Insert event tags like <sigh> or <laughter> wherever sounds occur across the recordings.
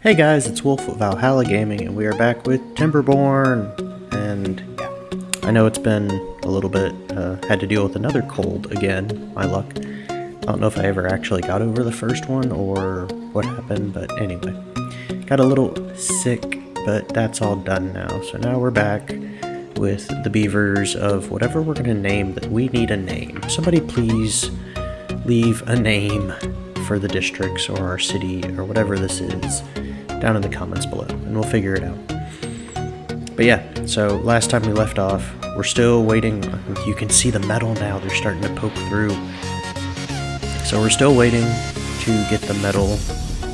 Hey guys, it's Wolf of Valhalla Gaming, and we are back with Timberborn. And yeah, I know it's been a little bit, uh, had to deal with another cold again, my luck. I don't know if I ever actually got over the first one or what happened, but anyway. Got a little sick, but that's all done now. So now we're back with the beavers of whatever we're going to name that we need a name. Somebody please leave a name for the districts or our city or whatever this is down in the comments below and we'll figure it out. But yeah, so last time we left off, we're still waiting. You can see the metal now, they're starting to poke through. So we're still waiting to get the metal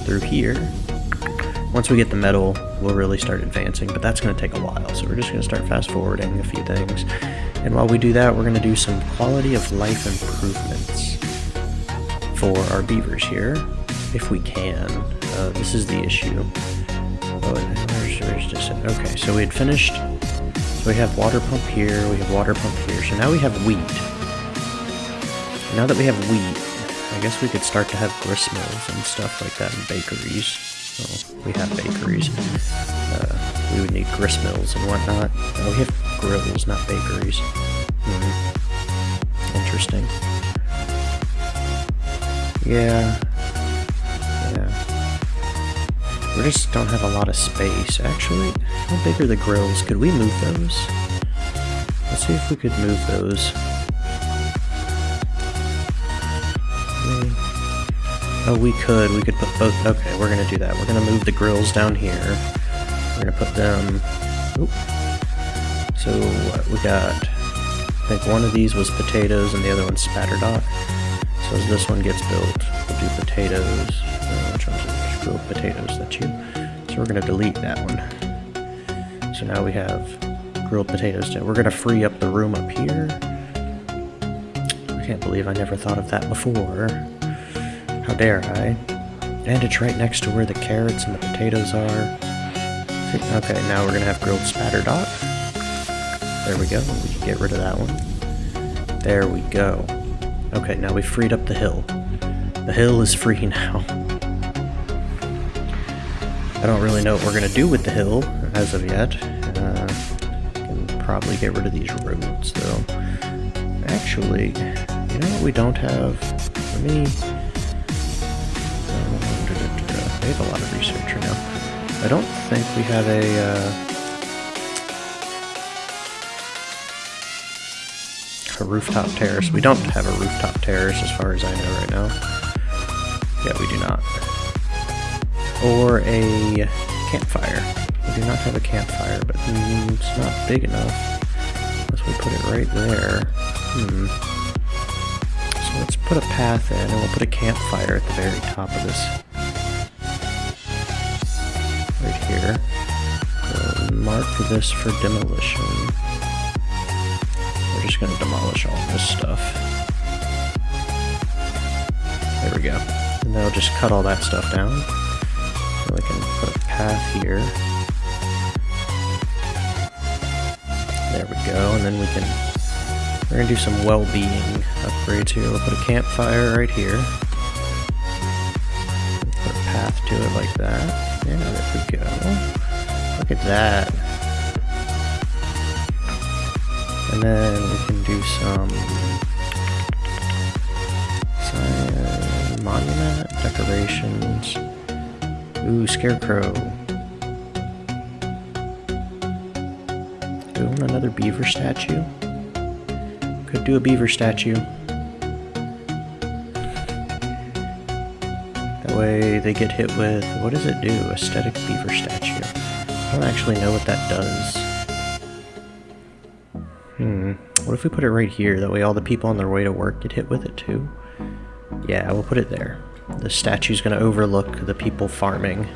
through here. Once we get the metal, we'll really start advancing, but that's going to take a while. So we're just going to start fast forwarding a few things. And while we do that, we're going to do some quality of life improvements for our beavers here, if we can. Uh, this is the issue. Oh, where's, where's? Okay, so we had finished. So we have water pump here, we have water pump here. So now we have wheat. Now that we have wheat, I guess we could start to have grist mills and stuff like that in bakeries. So we have bakeries. Uh, we would need grist mills and whatnot. Uh, we have grills, not bakeries. Hmm. Interesting. Yeah. Yeah. We just don't have a lot of space. Actually, how big are the grills? Could we move those? Let's see if we could move those. Oh, we could. We could put both. Okay, we're gonna do that. We're gonna move the grills down here. We're gonna put them. Oop. So what we got? I think one of these was potatoes and the other one's spatterdock. So as this one gets built, we'll do potatoes. Grilled potatoes, that's you. So we're going to delete that one. So now we have grilled potatoes. We're going to free up the room up here. I can't believe I never thought of that before. How dare I? And it's right next to where the carrots and the potatoes are. Okay, now we're going to have grilled spatterdock. There we go. We can get rid of that one. There we go. Okay, now we freed up the hill. The hill is free <laughs> now. I don't really know what we're going to do with the hill as of yet. Uh, probably get rid of these roads, though. Actually, you know what we don't have? Let me... I have a lot of research right now. I don't think we have a... Uh, a rooftop terrace. We don't have a rooftop terrace as far as I know right now. Yeah, we do not. Or a campfire. We do not have a campfire, but it's not big enough. Unless we put it right there. Hmm. So let's put a path in, and we'll put a campfire at the very top of this. Right here. So mark this for demolition We're just going to demolish all this stuff. There we go. And then I'll just cut all that stuff down. Path here. There we go, and then we can... We're going to do some well-being upgrades here. We'll put a campfire right here. Put a path to it like that. Yeah, there we go. Look at that. And then we can do some monument decorations. Ooh, scarecrow. Doing another beaver statue. Could do a beaver statue. That way they get hit with, what does it do? Aesthetic beaver statue. I don't actually know what that does. Hmm. What if we put it right here? That way all the people on their way to work get hit with it too. Yeah, we'll put it there. The statue's gonna overlook the people farming.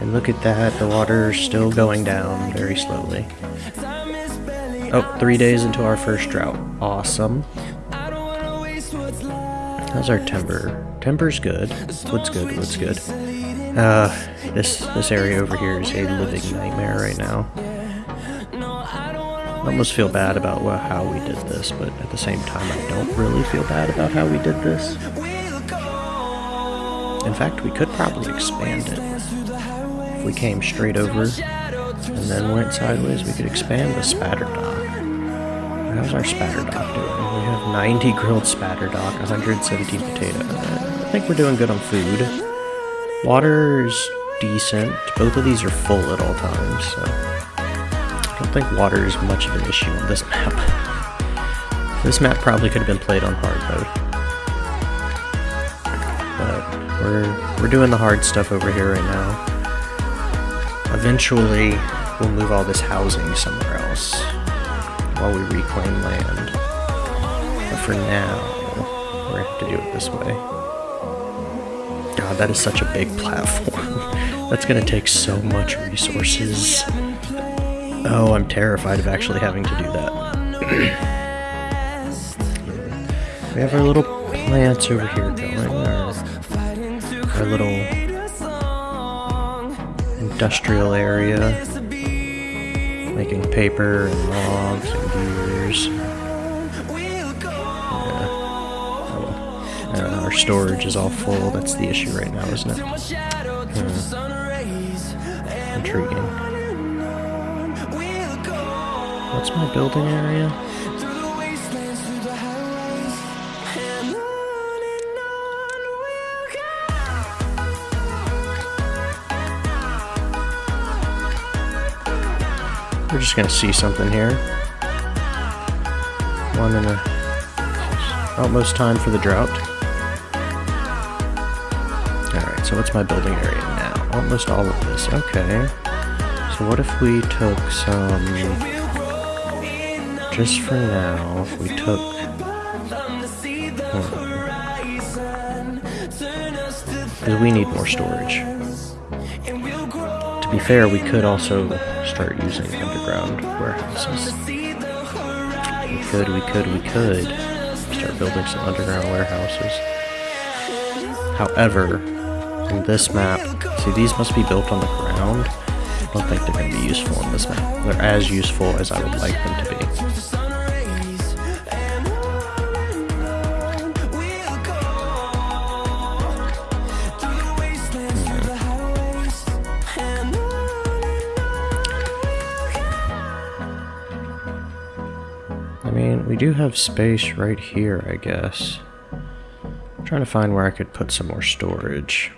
And look at that, the water's still going down very slowly. Oh, three days into our first drought. Awesome. How's our timber? Timber's good. Wood's good, wood's good. Uh, this, this area over here is a living nightmare right now. I almost feel bad about how we did this, but at the same time, I don't really feel bad about how we did this. In fact, we could probably expand it. if we came straight over and then went sideways, we could expand the spatter dock. How's our spatter dock doing? We have 90 grilled spatter dock, 117 potato. I think we're doing good on food. Water's decent. Both of these are full at all times, so I don't think water is much of an issue on this map. This map probably could have been played on hard mode. We're we're doing the hard stuff over here right now. Eventually, we'll move all this housing somewhere else while we reclaim land. But for now, we're gonna have to do it this way. God, that is such a big platform. <laughs> That's gonna take so much resources. Oh, I'm terrified of actually having to do that. <clears throat> we have our little plants over here going, our, our little industrial area, making paper and logs and gears. Yeah. Uh, our storage is all full. That's the issue right now, isn't it? Hmm. Intriguing. What's my building area? We're just gonna see something here. One and a oh, almost time for the drought. Alright, so what's my building area now? Almost all of this. Okay. So what if we took some just for now, if we took hmm. because we need more storage. To be fair, we could also start using underground warehouses. We could, we could, we could start building some underground warehouses. However, in this map, see these must be built on the ground. I don't think they're going to be useful in this map. They're as useful as I would like them to be. Do have space right here, I guess. I'm trying to find where I could put some more storage.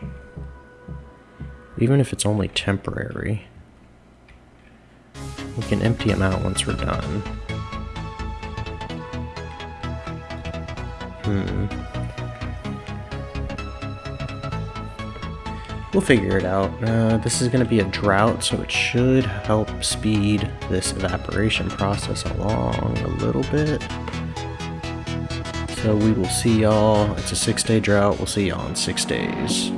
Even if it's only temporary. We can empty them out once we're done. Hmm. We'll figure it out. Uh, this is going to be a drought, so it should help speed this evaporation process along a little bit. So we will see y'all. It's a six day drought. We'll see y'all in six days.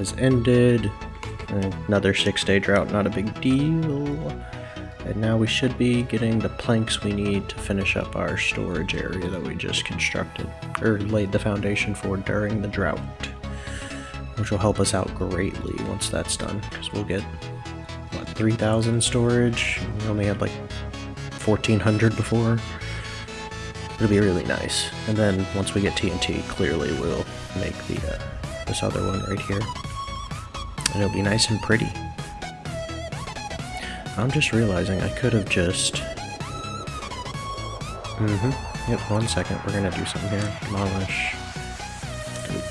Has ended. Another six day drought, not a big deal. And now we should be getting the planks we need to finish up our storage area that we just constructed, or laid the foundation for during the drought. Which will help us out greatly once that's done, because we'll get, what, 3,000 storage? We only had like 1,400 before. It'll be really nice. And then once we get TNT, clearly we'll make the uh, this other one right here. And it'll be nice and pretty. I'm just realizing I could have just... Mm-hmm. Yep, one second. We're gonna do something here. Demolish.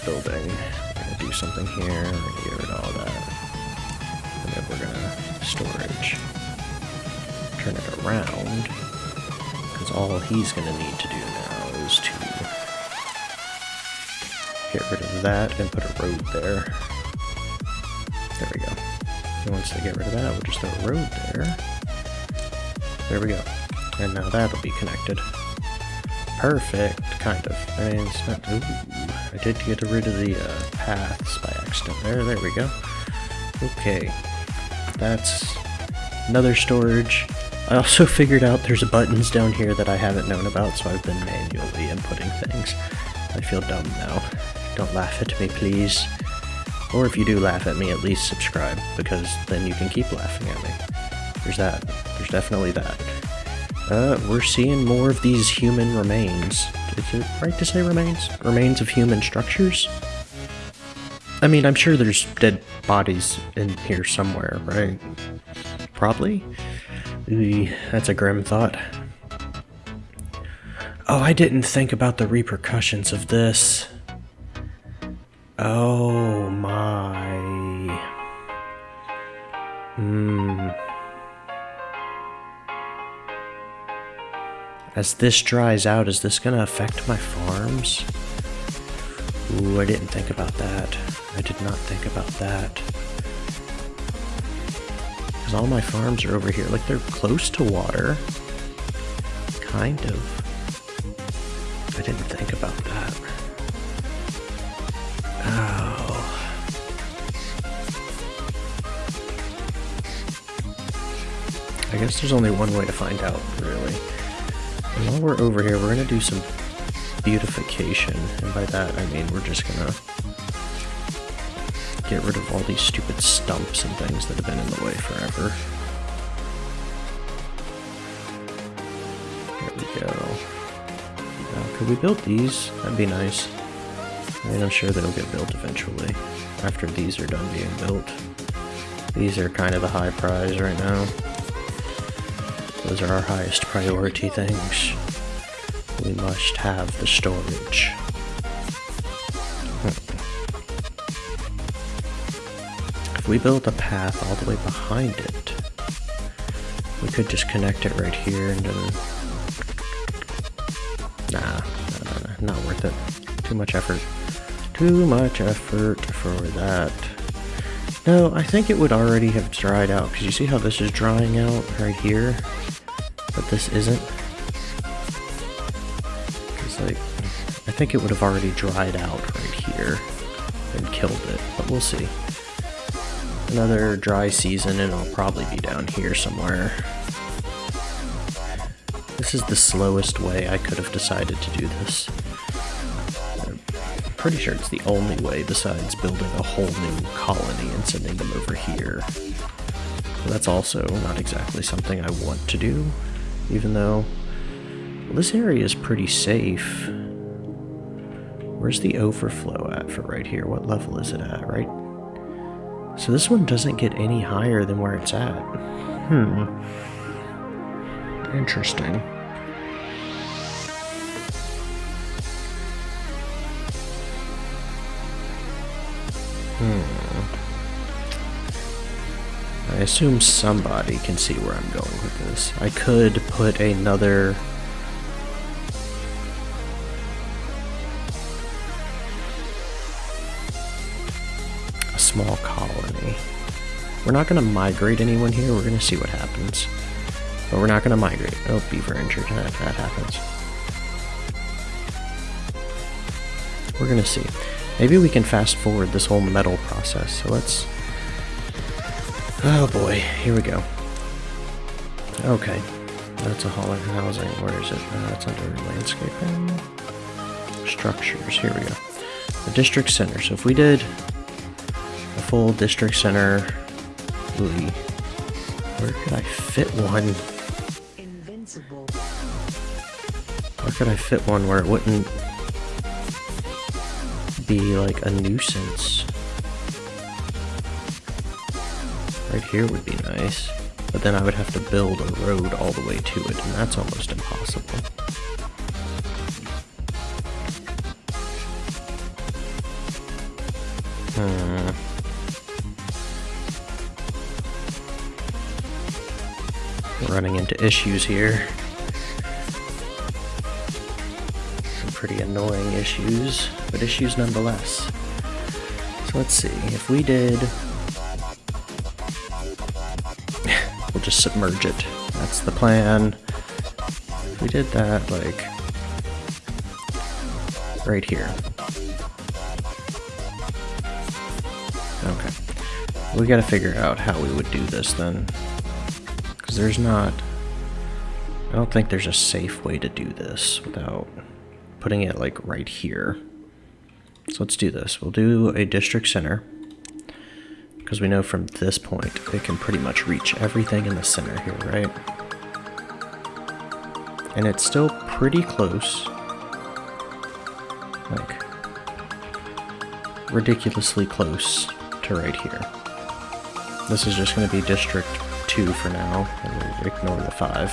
Building. We're gonna do something here. We're gonna get rid of all that. And then we're gonna storage. Turn it around. Because all he's gonna need to do now is to get rid of that and put a road there. Once they get rid of that, we'll just throw a road there. There we go. And now that'll be connected. Perfect, kind of. I mean, it's not, ooh, I did get rid of the uh, paths by accident there. There we go. Okay. That's another storage. I also <laughs> figured out there's buttons down here that I haven't known about, so I've been manually inputting things. I feel dumb now. Don't laugh at me, please. Or if you do laugh at me, at least subscribe, because then you can keep laughing at me. There's that. There's definitely that. Uh, we're seeing more of these human remains. Is it right to say remains? Remains of human structures? I mean, I'm sure there's dead bodies in here somewhere, right? Probably? That's a grim thought. Oh, I didn't think about the repercussions of this. Oh As this dries out, is this gonna affect my farms? Ooh, I didn't think about that. I did not think about that. Because all my farms are over here. Like, they're close to water. Kind of. I didn't think about that. Oh. I guess there's only one way to find out, really. While we're over here, we're going to do some beautification. And by that, I mean we're just going to get rid of all these stupid stumps and things that have been in the way forever. There we go. Now, could we build these? That'd be nice. I mean, I'm sure they'll get built eventually, after these are done being built. These are kind of the high prize right now. Those are our highest priority things. We must have the storage. Hmm. If we build a path all the way behind it, we could just connect it right here and then... Nah, nah, nah, not worth it. Too much effort. Too much effort for that. No, I think it would already have dried out, because you see how this is drying out right here? But this isn't? Think it would have already dried out right here and killed it, but we'll see. Another dry season and I'll probably be down here somewhere. This is the slowest way I could have decided to do this pretty sure it's the only way besides building a whole new colony and sending them over here. that's also not exactly something I want to do, even though well, this area is pretty safe. Where's the overflow at for right here? What level is it at, right? So this one doesn't get any higher than where it's at. Hmm. Interesting. Hmm. I assume somebody can see where I'm going with this. I could put another... We're not going to migrate anyone here, we're going to see what happens. But we're not going to migrate. Oh, beaver injured. That, that happens. We're going to see. Maybe we can fast forward this whole metal process. So let's... Oh boy, here we go. Okay, that's a hauler housing. Where is it? Uh, it's under landscaping. Structures, here we go. The district center. So if we did a full district center... Where could I fit one? Invincible. Where could I fit one where it wouldn't be like a nuisance? Right here would be nice, but then I would have to build a road all the way to it, and that's almost impossible. Hmm. Running into issues here. Some pretty annoying issues, but issues nonetheless. So let's see, if we did... <laughs> we'll just submerge it. That's the plan. If we did that, like, right here. Okay. We gotta figure out how we would do this then. There's not... I don't think there's a safe way to do this without putting it like right here. So let's do this. We'll do a district center. Because we know from this point it can pretty much reach everything in the center here, right? And it's still pretty close. Like, ridiculously close to right here. This is just going to be District 2 for now, and we'll ignore the 5.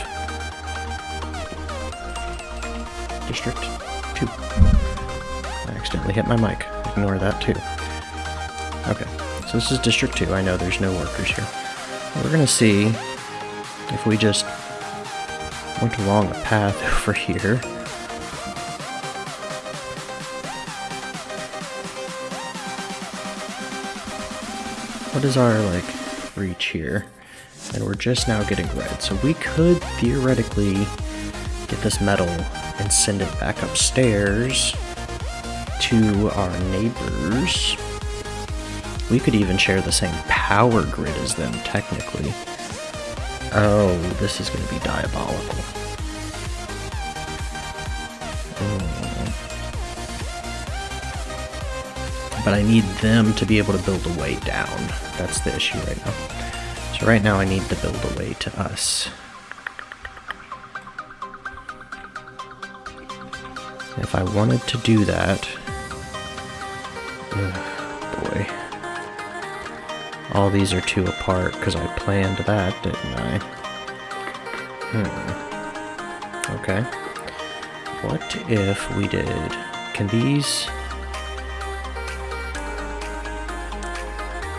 District 2. I accidentally hit my mic. Ignore that too. Okay, so this is District 2. I know there's no workers here. We're to see if we just went along a path <laughs> over here what is our like reach here? And we're just now getting red. So we could theoretically get this metal and send it back upstairs to our neighbors. We could even share the same power grid as them, technically. Oh, this is going to be diabolical. Mm. but I need them to be able to build a way down. That's the issue right now. So right now I need to build a way to us. If I wanted to do that... Oh boy. All these are two apart because I planned that, didn't I? Hmm. Okay. What if we did... Can these...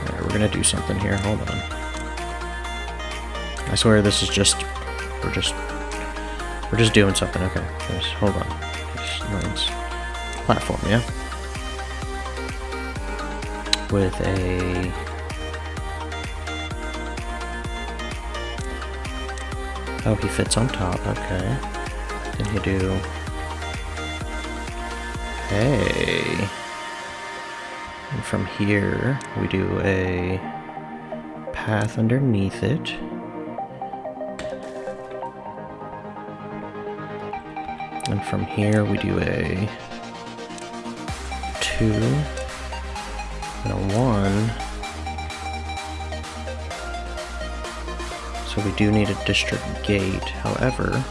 Alright, we're gonna do something here. Hold on. I swear this is just... We're just... We're just doing something. Okay. Just, hold on. Lines. Platform, yeah? With a... Oh, he fits on top. Okay. Then you do... Hey... And from here, we do a path underneath it. From here, we do a two and a one. So we do need a district gate. However,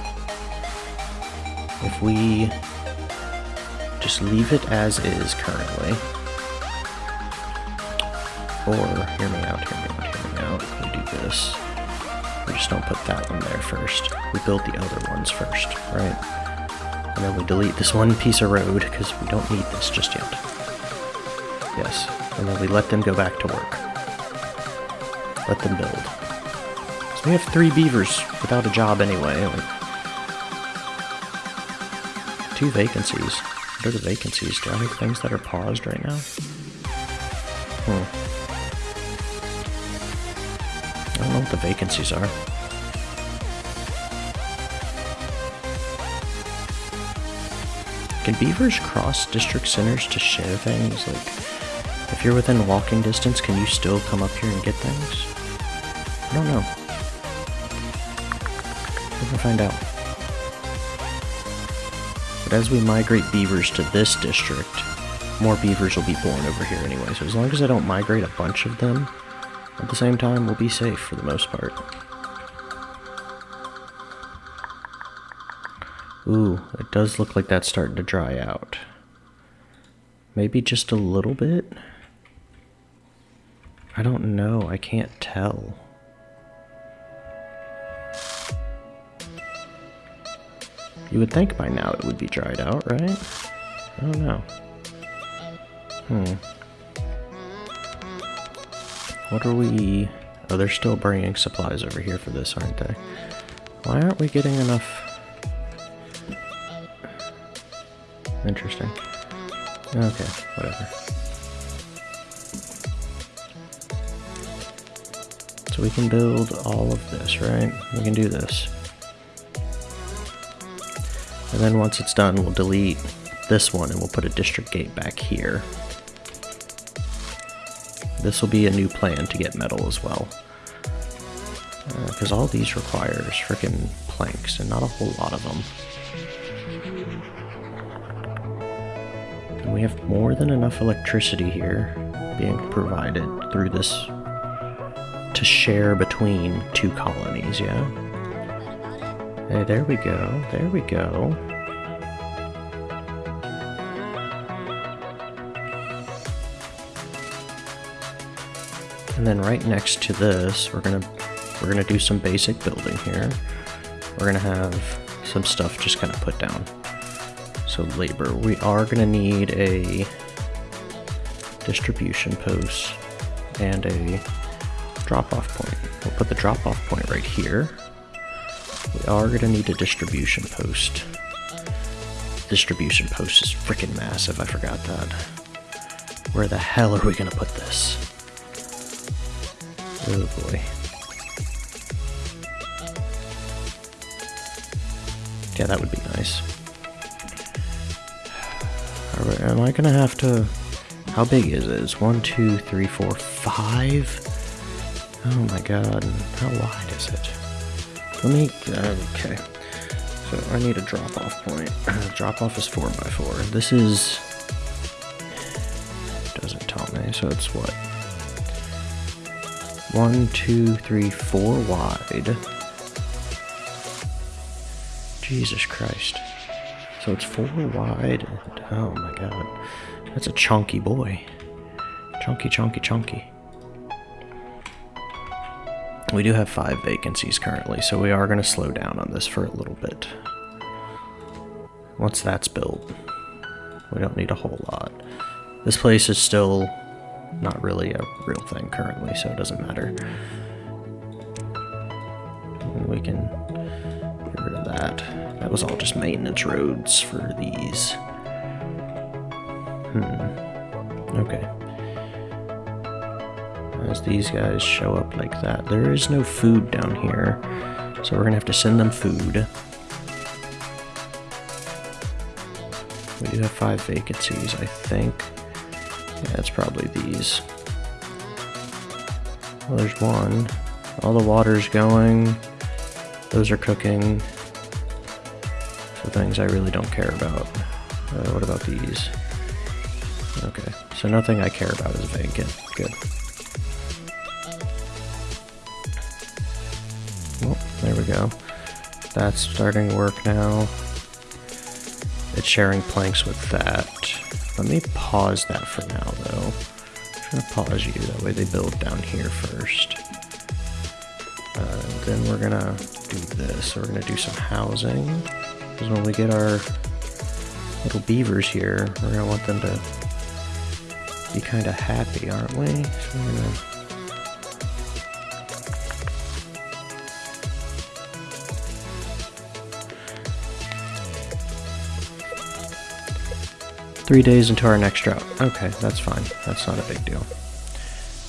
if we just leave it as is currently, or, hear me out, hear me out, hear me out. We do this. We just don't put that one there first. We build the other ones first, right? And then we delete this one piece of road, because we don't need this just yet. Yes. And then we let them go back to work. Let them build. So we have three beavers without a job anyway. Like, two vacancies. What are the vacancies? Do I have things that are paused right now? Hmm. I don't know what the vacancies are. Can beavers cross district centers to share things? Like, if you're within walking distance, can you still come up here and get things? I don't know. We're find out. But as we migrate beavers to this district, more beavers will be born over here anyway. So as long as I don't migrate a bunch of them, at the same time, we'll be safe for the most part. Ooh, it does look like that's starting to dry out. Maybe just a little bit? I don't know, I can't tell. You would think by now it would be dried out, right? I don't know. Hmm. What are we... Oh, they're still bringing supplies over here for this, aren't they? Why aren't we getting enough... Interesting. Okay, whatever. So we can build all of this, right? We can do this. And then once it's done, we'll delete this one and we'll put a district gate back here. This will be a new plan to get metal as well. Because uh, all these requires freaking planks and not a whole lot of them. We have more than enough electricity here being provided through this to share between two colonies, yeah? Hey, there we go. There we go. And then right next to this, we're gonna we're gonna do some basic building here. We're gonna have some stuff just kind of put down. So labor, we are gonna need a distribution post and a drop-off point. We'll put the drop-off point right here. We are gonna need a distribution post. Distribution post is freaking massive, I forgot that. Where the hell are we gonna put this? Oh boy. Yeah, that would be nice. Am I gonna have to... How big is it? It's one, two, three, four, five? Oh my god, how wide is it? Let me... Okay. So I need a drop-off point. <clears throat> drop-off is 4 by 4 This is... Doesn't tell me, so it's what? One, two, three, four wide. Jesus Christ. So it's four wide. And, oh my god. That's a chunky boy. Chunky, chunky, chunky. We do have five vacancies currently, so we are going to slow down on this for a little bit. Once that's built, we don't need a whole lot. This place is still not really a real thing currently, so it doesn't matter. We can get rid of that. That was all just maintenance roads for these. Hmm. Okay. As these guys show up like that. There is no food down here, so we're gonna have to send them food. We do have five vacancies, I think. Yeah, it's probably these. Well, there's one. All the water's going. Those are cooking. So things I really don't care about. Uh, what about these? Okay, so nothing I care about is vacant. Good. Well, there we go. That's starting to work now. It's sharing planks with that. Let me pause that for now, though. I'm gonna pause you, that way they build down here first. Uh, then we're gonna do this. we're gonna do some housing. Because when we get our little beavers here, we're gonna want them to be kind of happy, aren't we? So we're gonna Three days into our next drought. Okay, that's fine. That's not a big deal.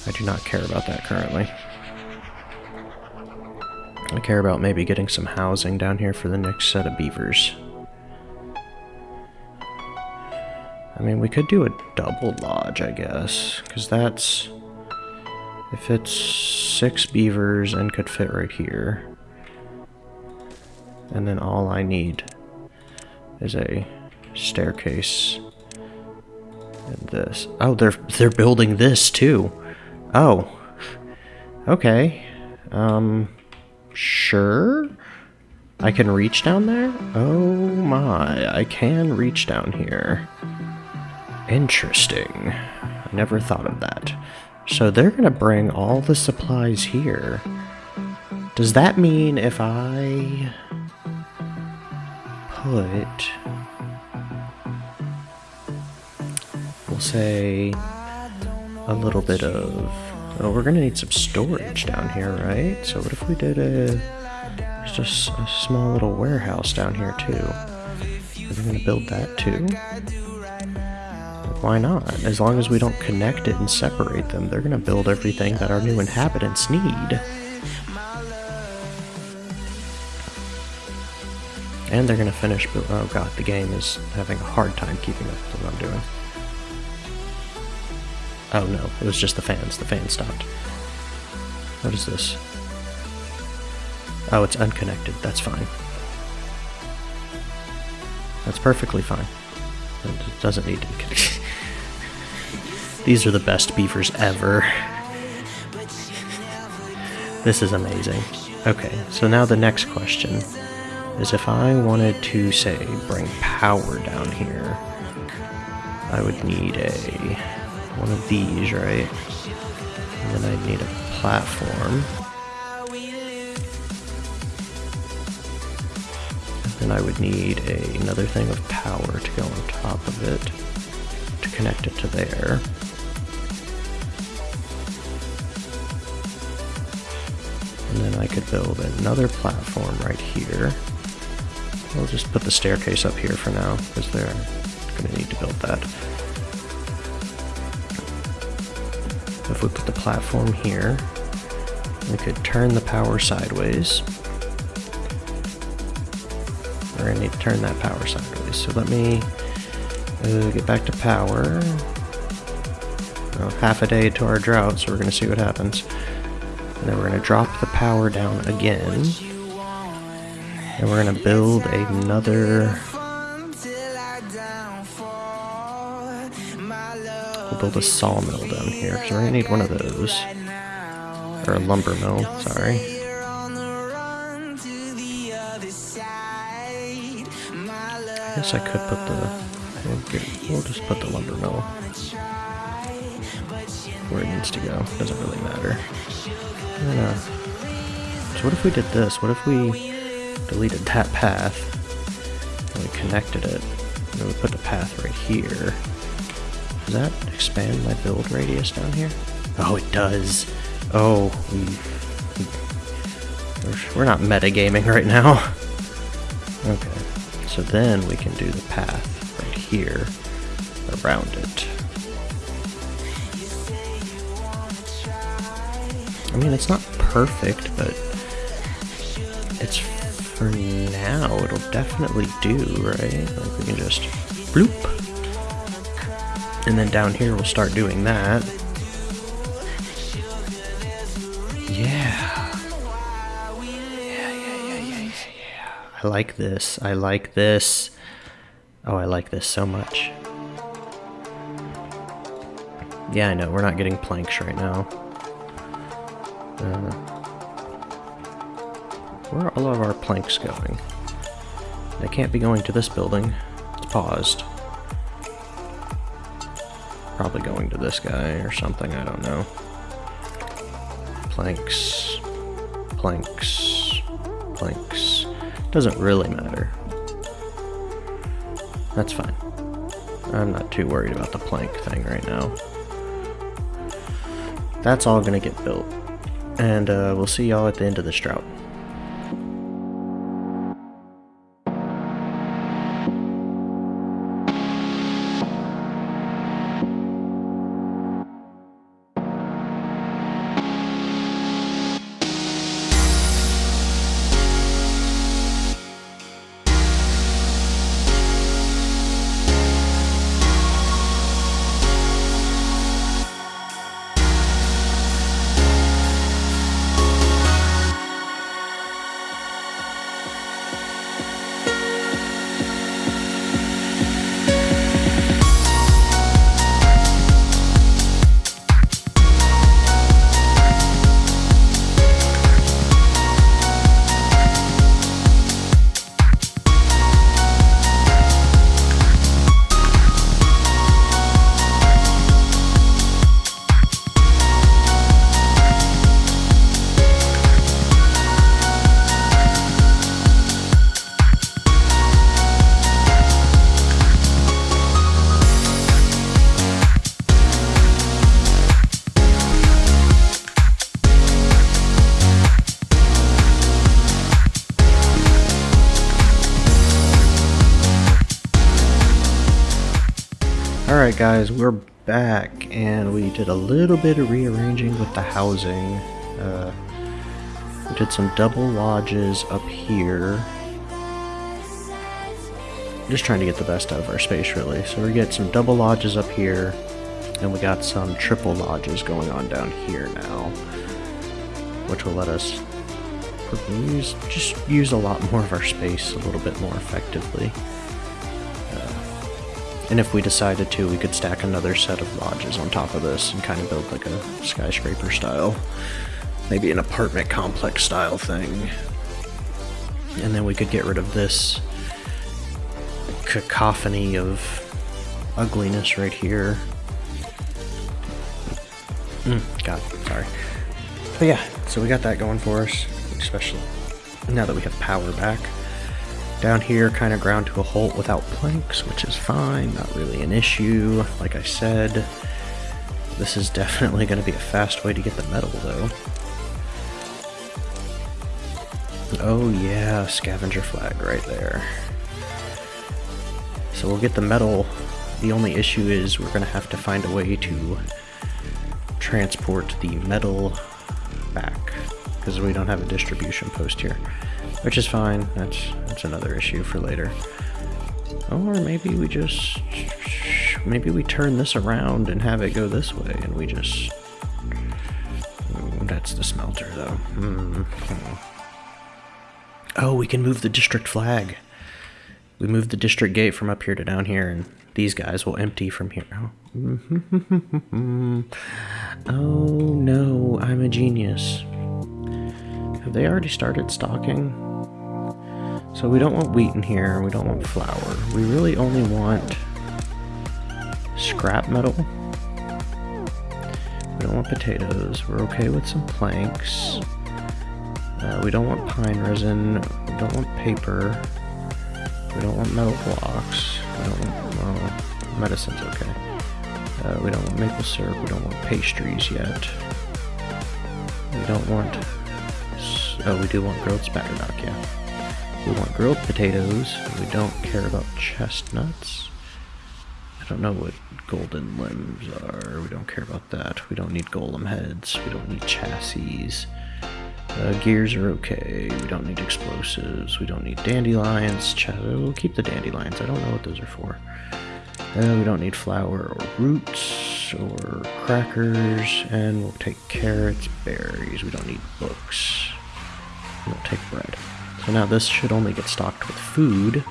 I do not care about that currently. I care about maybe getting some housing down here for the next set of beavers. I mean, we could do a double lodge, I guess, because that's... If it's six beavers and could fit right here, and then all I need is a staircase and this. Oh, they're they're building this too. Oh. Okay. Um sure. I can reach down there? Oh my, I can reach down here. Interesting. I never thought of that. So they're gonna bring all the supplies here. Does that mean if I put, we'll say, a little bit of, oh, we're gonna need some storage down here, right? So what if we did a, just a small little warehouse down here too? We're we gonna build that too? Why not? As long as we don't connect it and separate them, they're gonna build everything that our new inhabitants need. And they're gonna finish, oh god, the game is having a hard time keeping up with what I'm doing. Oh no, it was just the fans. The fans stopped. What is this? Oh, it's unconnected. That's fine. That's perfectly fine. It doesn't need to be connected. <laughs> These are the best beavers ever. <laughs> This is amazing. Okay, so now the next question is if I wanted to, say, bring power down here, I would need a one of these, right? And then I'd need a platform. And then I would need a, another thing of power to go on top of it to connect it to there. And then I could build another platform right here. We'll just put the staircase up here for now, because they're going to need to build that. If we put the platform here, we could turn the power sideways. We're going to need to turn that power sideways. So let me uh, get back to power. Well, half a day to our drought, so we're going to see what happens. And then we're going to drop the power down again. And we're going to build another... Build a sawmill down here, because we're going to need one of those. Or a lumber mill, sorry. I guess I could put the... We'll just put the lumber mill where it needs to go. Doesn't really matter. Uh, so what if we did this? What if we deleted that path and we connected it? And we put the path right here. Does that expand my build radius down here? Oh, it does. Oh, we, we're not metagaming right now. Okay, so then we can do the path right here around it. I mean, it's not perfect, but it's for now, it'll definitely do, right? Like we can just bloop. And then down here we'll start doing that. Yeah. Yeah, yeah, yeah, yeah, yeah, I like this. I like this. Oh, I like this so much. Yeah, I know, we're not getting planks right now. Uh, where are all of our planks going? They can't be going to this building. It's paused. Probably going to this guy or something, I don't know. Planks. Planks. Planks. Doesn't really matter. That's fine. I'm not too worried about the plank thing right now. That's all gonna get built. And uh, we'll see y'all at the end of this drought. Alright guys, we're back and we did a little bit of rearranging with the housing. Uh, we did some double lodges up here. Just trying to get the best out of our space really. So we get some double lodges up here and we got some triple lodges going on down here now. Which will let us use, just use a lot more of our space a little bit more effectively. And if we decided to, we could stack another set of lodges on top of this and kind of build like a skyscraper style, maybe an apartment complex style thing. And then we could get rid of this cacophony of ugliness right here. Mm, God, sorry. But yeah, so we got that going for us, especially now that we have power back. Down here, kind of ground to a halt without planks, which is fine, not really an issue. Like I said, this is definitely going to be a fast way to get the metal, though. Oh yeah, scavenger flag right there. So we'll get the metal. The only issue is we're going to have to find a way to transport the metal back because we don't have a distribution post here. Which is fine. That's that's another issue for later. Or maybe we just maybe we turn this around and have it go this way and we just that's the smelter though. Mm -hmm. Oh, we can move the district flag. We move the district gate from up here to down here and these guys will empty from here. Oh, <laughs> oh no, I'm a genius. Have they already started stocking? So we don't want wheat in here, we don't want flour. We really only want scrap metal. We don't want potatoes. We're okay with some planks. Uh, we don't want pine resin. We don't want paper. We don't want metal blocks. We don't want, well, medicine's okay. Uh, we don't want maple syrup. We don't want pastries yet. We don't want, oh, we do want grilled spatterdock, yeah. We want grilled potatoes. We don't care about chestnuts. I don't know what golden limbs are. We don't care about that. We don't need golem heads. We don't need chassis. Uh, gears are okay. We don't need explosives. We don't need dandelions. Ch we'll keep the dandelions. I don't know what those are for. Uh, we don't need flour or roots or crackers. And we'll take carrots, berries. We don't need books. We'll take bread. So now this should only get stocked with food.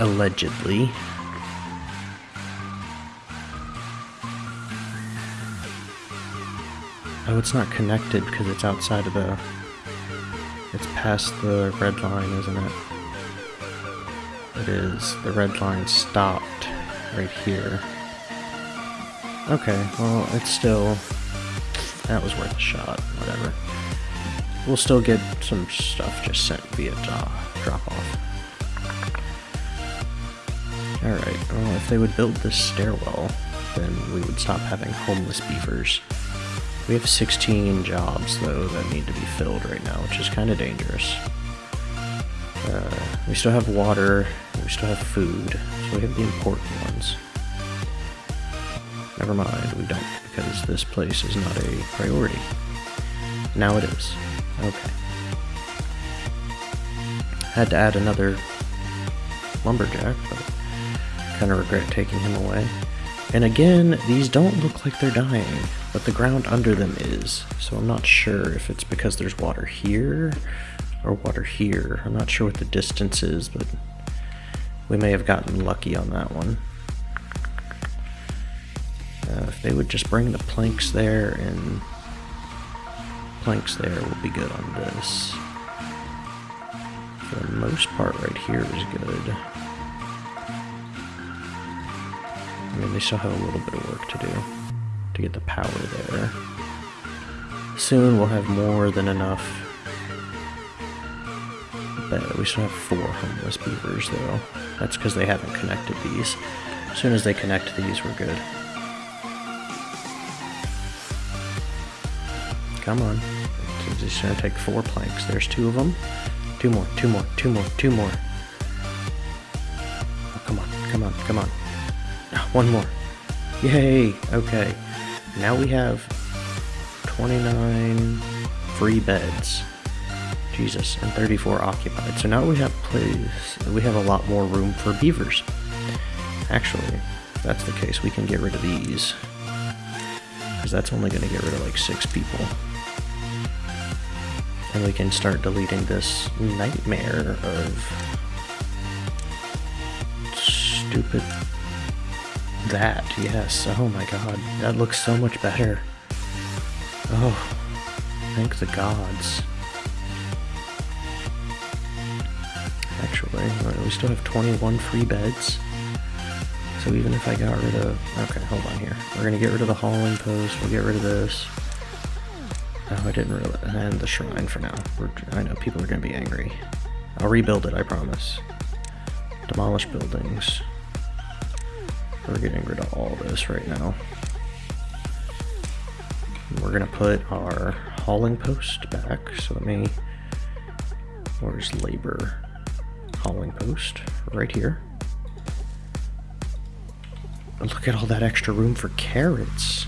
Allegedly. Oh, it's not connected because it's outside of the... It's past the red line, isn't it? It is. The red line stopped right here. Okay, well, it's still... That was worth a shot, whatever. We'll still get some stuff just sent via drop-off. Alright, well if they would build this stairwell, then we would stop having homeless beavers. We have 16 jobs, though, that need to be filled right now, which is kind of dangerous. Uh, we still have water, we still have food, so we have the important ones. Never mind, we don't, because this place is not a priority. Now it is. Okay. Had to add another lumberjack, but kind of regret taking him away. And again, these don't look like they're dying, but the ground under them is. So I'm not sure if it's because there's water here or water here. I'm not sure what the distance is, but we may have gotten lucky on that one. Uh, if they would just bring the planks there and planks there will be good on this. For the most part right here is good. I mean, they still have a little bit of work to do to get the power there. Soon we'll have more than enough. But we still have four homeless beavers though. That's because they haven't connected these. As soon as they connect these, we're good. Come on. It's just gonna take four planks. There's two of them. Two more, two more, two more, two more. Oh, come on, come on. on, come on. Ah, One more. Yay! Okay. Now we have 29 free beds. Jesus, and 34 occupied. So now we have place. We have a lot more room for beavers. Actually, if that's the case, we can get rid of these. Because that's only going to get rid of like six people. And we can start deleting this nightmare of stupid that. Yes. Oh my god. That looks so much better. Oh, thank the gods. Actually, we still have 21 free beds. So even if I got rid of... Okay, hold on here. We're going to get rid of the hauling post. We'll get rid of this. Oh, I didn't really... And the shrine for now. We're, I know people are going to be angry. I'll rebuild it, I promise. Demolish buildings. We're getting rid of all this right now. We're going to put our hauling post back. So let me... Where's labor? Hauling post. Right here. Look at all that extra room for carrots.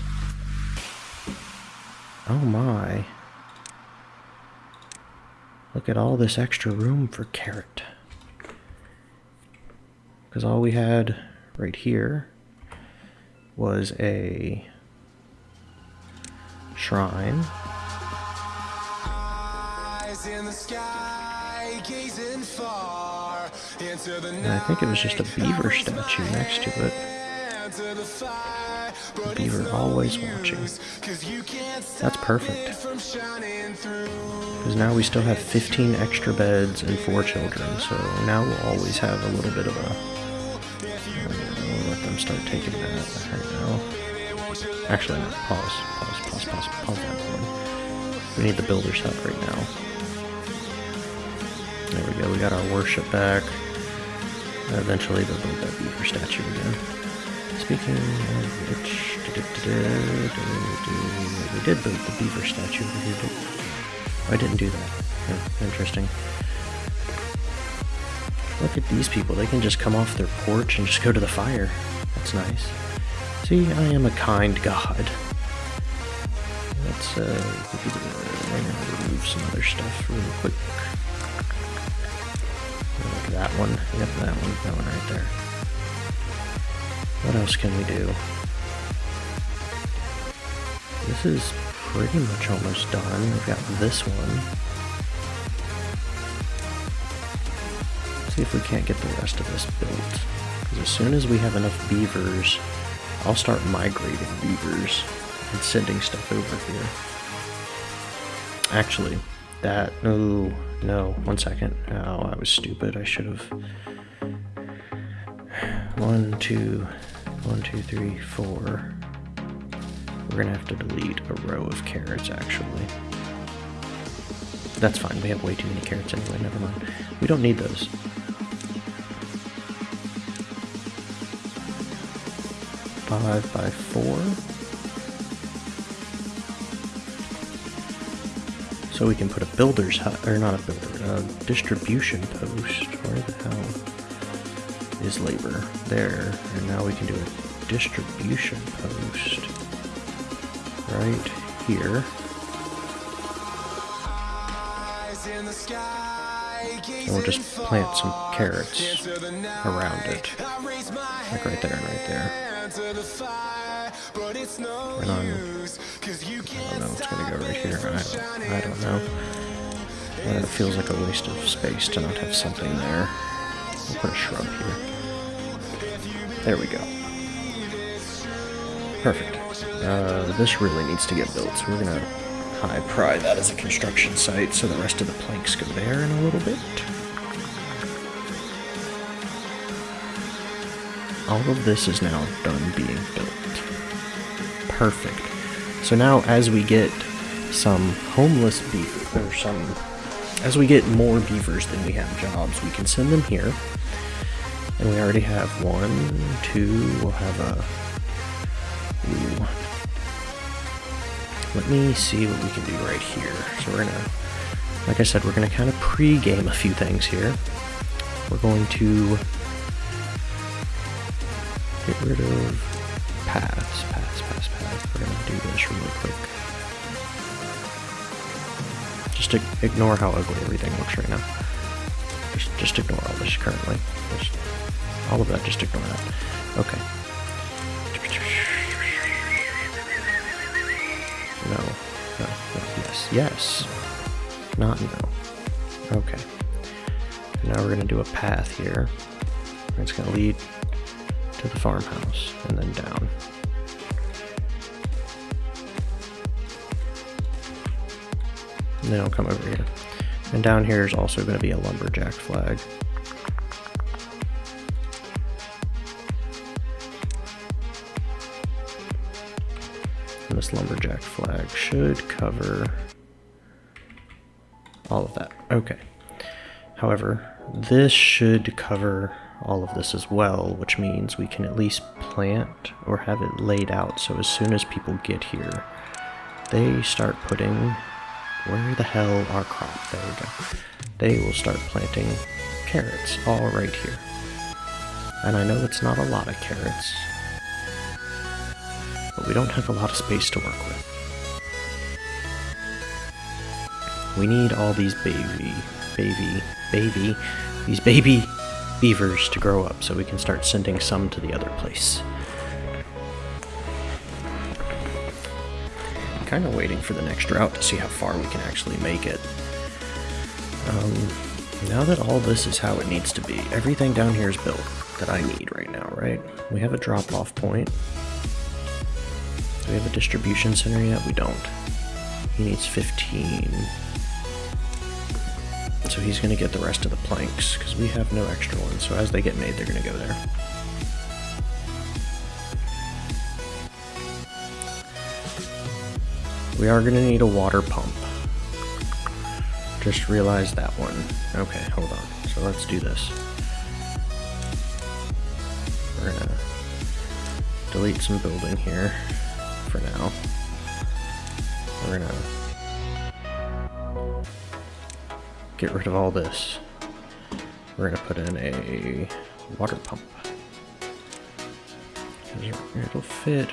Oh my. Look at all this extra room for carrot. Because all we had right here was a shrine. Eyes in the sky, gazing far into the And I think it was just a beaver statue next to it. Night, to the fire, but Beaver always watching. use, 'cause you can't That's perfect. it from shining through. Because now we still have 15 extra beds and 4 children, so now we'll always have a little bit of a... We'll let them start taking that right now. Actually, no, pause, pause, pause, pause, pause that one. We need the builder's hut right now. There we go, we got our worship back. Eventually they'll build that beaver statue again. Speaking of which, we did build the beaver statue over here, didn't? I didn't do that. Yeah, interesting. Look at these people. They can just come off their porch and just go to the fire. That's nice. See, I am a kind god. Let's uh, remove some other stuff really quick. Look at that one. Yep, that one. That one right there. What else can we do? This is pretty much almost done. We've got this one. See if we can't get the rest of this built. Because as soon as we have enough beavers, I'll start migrating beavers and sending stuff over here. Actually, that... Oh, no. One second. Oh, I was stupid. I should have... One, two... One, two, three, four... We're gonna have to delete a row of carrots, actually. That's fine, we have way too many carrots anyway, never mind. We don't need those. Five by four. So we can put a builder's hut, or not a builder, a distribution post. Where the hell is labor? There, and now we can do a distribution post right here. Eyes in the sky, And we'll just plant some carrots into the night. around it. I raise my Like right there and right there. hand to the fire, but it's no And on- use, 'cause you I don't know, it's gonna go right here. I don't, I don't know. But it feels like a waste of space to not have something there. Put a shrub here. There we go. Perfect. Uh, this really needs to get built, so we're gonna high pry that as a construction site so the rest of the planks go there in a little bit. All of this is now done being built. Perfect. So now as we get some homeless beaver, or some, as we get more beavers than we have jobs, we can send them here. And we already have one, two, we'll have a, ooh. Let me see what we can do right here. So we're gonna, like I said, we're gonna kind of pre-game a few things here. We're going to get rid of paths, paths, paths, paths. We're gonna do this really quick. Just ignore how ugly everything looks right now. Just, just ignore all this currently. Just, all of that, just ignore that. Okay. No, no, no, yes, yes. Not no. Okay. Now we're gonna do a path here. It's gonna lead to the farmhouse and then down. Then I'll come over here. And down here is also going to be a lumberjack flag. And this lumberjack flag should cover all of that. Okay. However, this should cover all of this as well, which means we can at least plant or have it laid out so as soon as people get here, they start putting where the hell are crop? There we go. They will start planting carrots all right here. And I know it's not a lot of carrots, but we don't have a lot of space to work with. We need all these baby, baby, baby, these baby beavers to grow up so we can start sending some to the other place. Kind of waiting for the next drought to see how far we can actually make it. Um, now that all this is how it needs to be, everything down here is built that I need right now, right? We have a drop-off point. Do we have a distribution center yet? We don't. He needs 15. So he's going to get the rest of the planks, because we have no extra ones. So as they get made, they're going to go there. We are going to need a water pump. Just realized that one. Okay, hold on. So let's do this. We're to delete some building here for now. We're to get rid of all this. We're gonna put in a water pump. It'll fit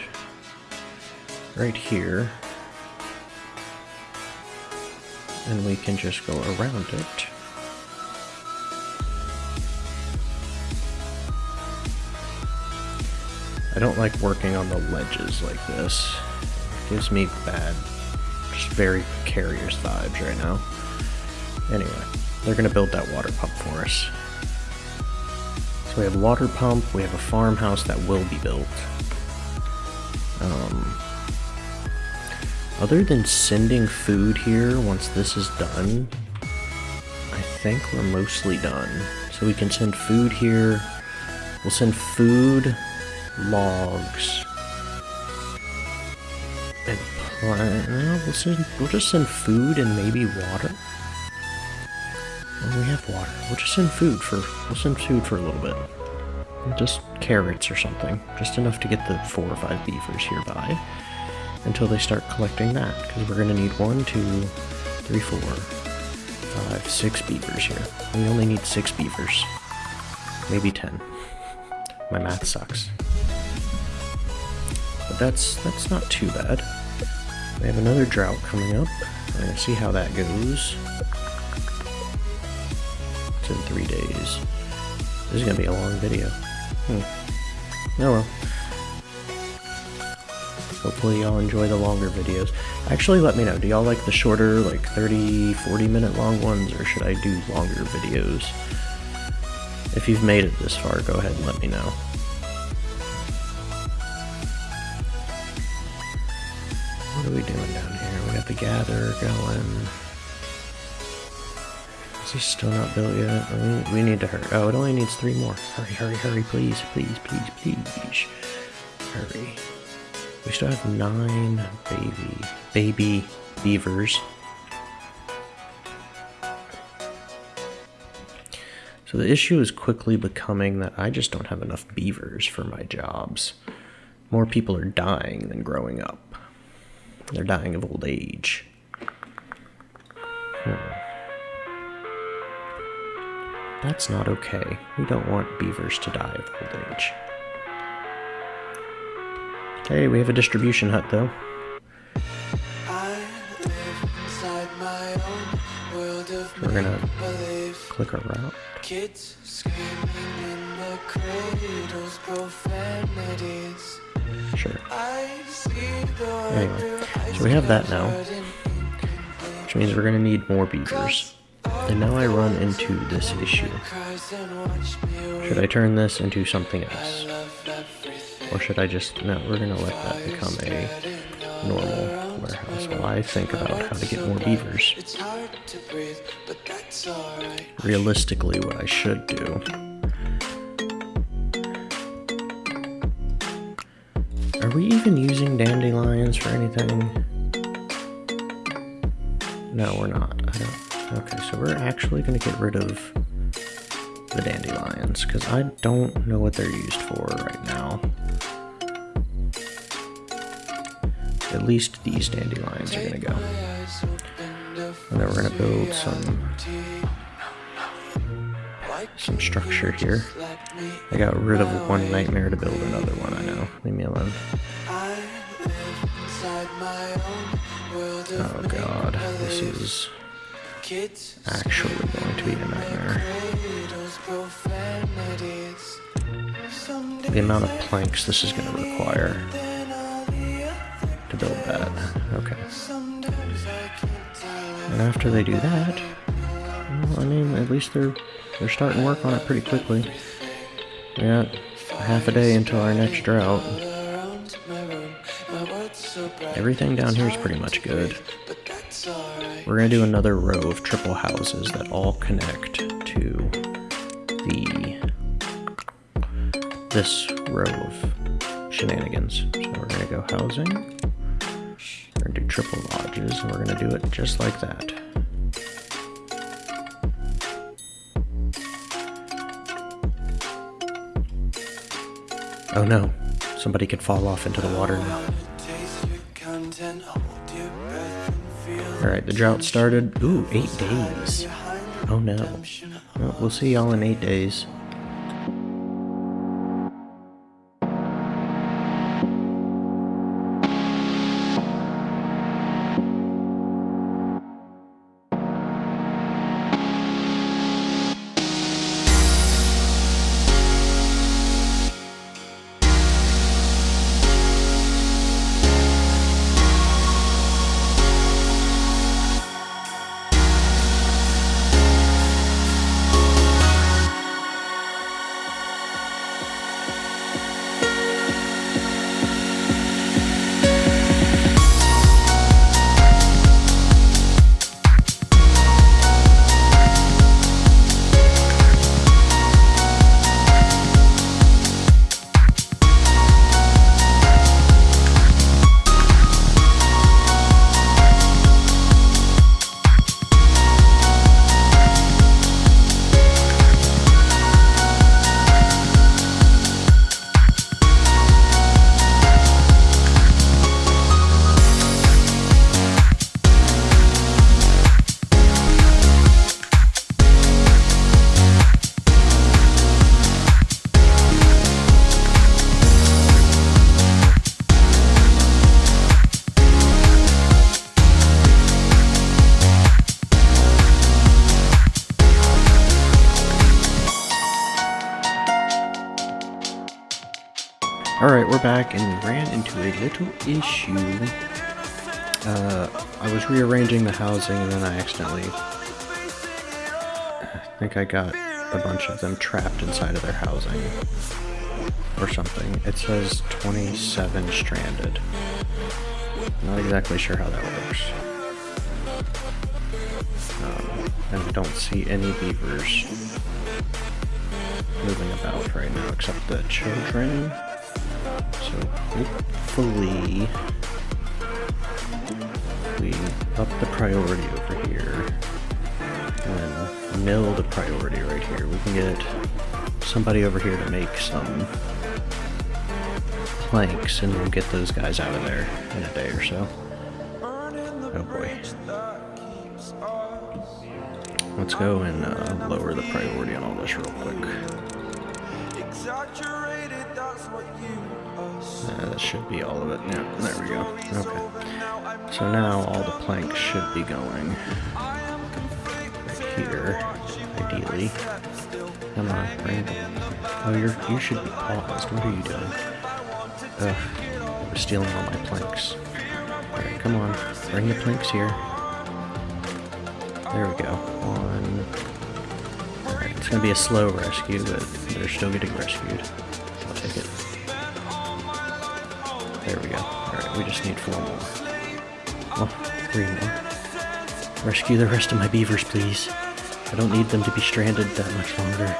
right here. And we can just go around it. I don't like working on the ledges like this. It gives me bad, just very precarious vibes right now. Anyway, they're going to build that water pump for us. So we have water pump, we have a farmhouse that will be built. Um, other than sending food here once this is done, I think we're mostly done. So we can send food here. We'll send food, logs, and plant. No, uh, we'll, send, we'll just send food and maybe water. We have water. We'll just send food for. We'll send food for a little bit. Just carrots or something. Just enough to get the four or five beavers here by. Until they start collecting that. Because we're going to need one, two, three, four, five, six beavers here. We only need six beavers. Maybe ten. My math sucks. But that's that's not too bad. We have another drought coming up. We're going to see how that goes It's in three days. This is going to be a long video. Hmm. Oh well. Hopefully y'all enjoy the longer videos. Actually, let me know. Do y'all like the shorter, like 30, 40 minute long ones, or should I do longer videos? If you've made it this far, go ahead and let me know. What are we doing down here? We got the gather going. Is he still not built yet? We, we need to hurry. Oh, it only needs three more. Hurry, hurry, hurry, please, please, please, please. Hurry. We still have nine baby, baby beavers. So the issue is quickly becoming that I just don't have enough beavers for my jobs. More people are dying than growing up. They're dying of old age. Hmm. That's not okay. We don't want beavers to die of old age. Hey, we have a distribution hut though. I live inside my own world of We're gonna click route. Kids screaming in the cradles, profanities. Sure. I see the Anyway, so we have that now, which means we're gonna need more beavers. And now I run into this issue. cries and watch me Should I turn this into something else? Or should I just, no, we're gonna let that become a normal warehouse while I think about how to get more beavers. To. Realistically, what I should do. Are we even using dandelions for anything? No, we're not. Okay, so we're actually gonna get rid of the dandelions because I don't know what they're used for right now. At least these dandelions are go. Open to And then we're gonna build some some structure here. I got rid of one nightmare to build another one, I know. Leave me alone. Oh god, this is actually going to be a nightmare. The amount of planks this is require all the other to build that. Okay. Sometimes I can't tell And after they do that, well, I mean, at least they're they're starting work on it pretty quickly. We got half a day until our next drought. around my room. My world's so bright, Everything down here is pretty much good. but that's alright. We're gonna do another row of triple houses that all connect to the this row of shenanigans. So we're gonna go housing. We're gonna do triple lodges, and we're gonna do it just like that. Oh no, somebody could fall off into the water now. Alright, the drought started. Ooh, eight days. Oh no. Well, we'll see y'all in eight days. We're back and we ran into a little issue. Uh, I was rearranging the housing and then I accidentally. I think I got a bunch of them trapped inside of their housing. Or something. It says 27 stranded. Not exactly sure how that works. Um, and I don't see any beavers moving about right now except the children. Hopefully we up the priority over here and mill the priority right here. We can get somebody over here to make some planks and we'll get those guys out of there in a day or so. Oh boy. Let's go and uh, lower the priority on all this real quick. That should be all of it. Yeah, there we go. Okay. So now all the planks should be going right here, ideally. Come on, them. Oh, you're, you should be paused. What are you doing? Ugh, we're stealing all my planks. Alright, come on. Bring the planks here. There we go. One. Alright, it's gonna be a slow rescue, but they're still getting rescued. I'll take it. There we go. Alright, we just need four more. Oh, three more. Rescue the rest of my beavers, please. I don't need them to be stranded that much longer.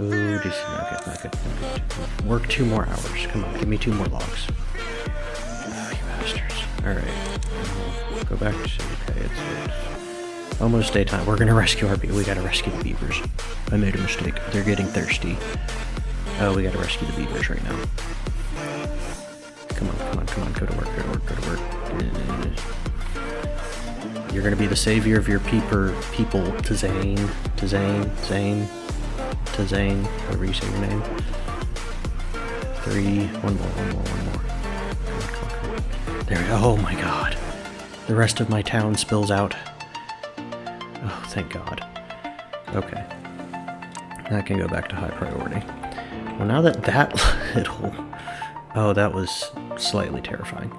Oh, just not good, not good, not good. Work two more hours. Come on, give me two more logs. Oh, you bastards. Alright. Go back to okay, it's, it's almost daytime. We're gonna rescue our beavers. We gotta rescue the beavers. I made a mistake. They're getting thirsty. Oh, we gotta rescue the beavers right now. Come on. Go to work, go to work, go to work. You're gonna be the savior of your peeper people to Zane. To Zane. Zane. To Zane. However you say your name. Three. One more, one more, one more. There we go. Oh my god. The rest of my town spills out. Oh, thank god. Okay. That can go back to high priority. Well, now that that <laughs> little... Oh, that was slightly terrifying.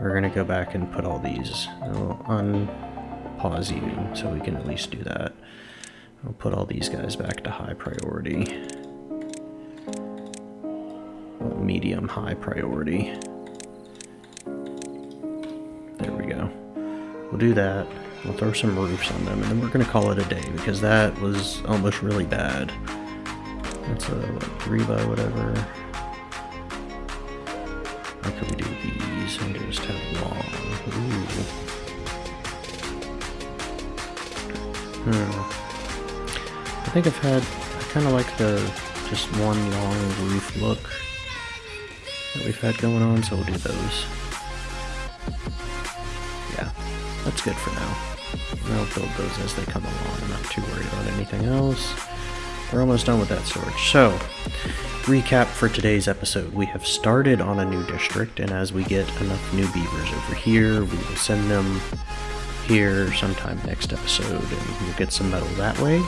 We're gonna go back and put all these. I'll unpause you so we can at least do that. I'll put all these guys back to high priority. Well, medium high priority. There we go. We'll do that. We'll throw some roofs on them, and then we're gonna call it a day because that was almost really bad. That's a what, three by whatever. Hmm. I think I've had, I kind of like the just one long roof look that we've had going on, so we'll do those. Yeah, that's good for now. And I'll build those as they come along. I'm not too worried about anything else. We're almost done with that storage. So, recap for today's episode. We have started on a new district, and as we get enough new beavers over here, we will send them here sometime next episode, and we'll get some metal that way.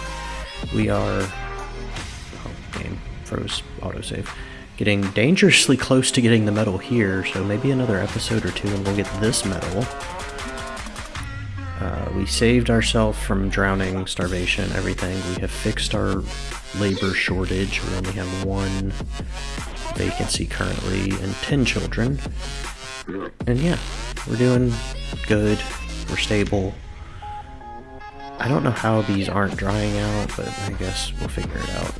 We are... Oh, game froze autosave. Getting dangerously close to getting the metal here, so maybe another episode or two, and we'll get this metal. Uh, we saved ourselves from drowning, starvation, everything. We have fixed our labor shortage. We only have one vacancy currently and 10 children. And yeah, we're doing good. We're stable. I don't know how these aren't drying out, but I guess we'll figure it out.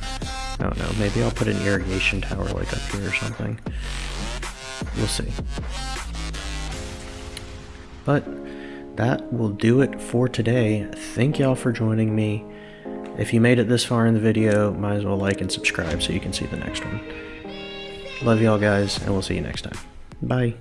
I don't know. Maybe I'll put an irrigation tower like up here or something. We'll see. But that will do it for today. Thank y'all for joining me. If you made it this far in the video, might as well like and subscribe so you can see the next one. Love y'all guys, and we'll see you next time. Bye.